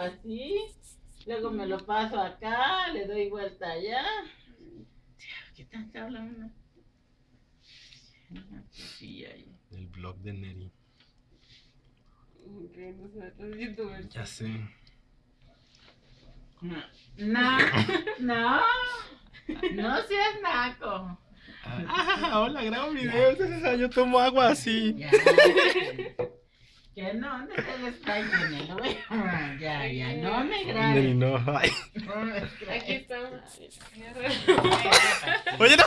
así, luego me lo paso acá, le doy vuelta allá. ¿Qué tanto habla uno? El blog de Neri. Ya sé. No, no, no seas naco. Ah, hola, grabo videos. Yo tomo agua así. Ya. Que no, ¿dónde está el no me grabes. no. Ay. No. Aquí estamos. Oye, no.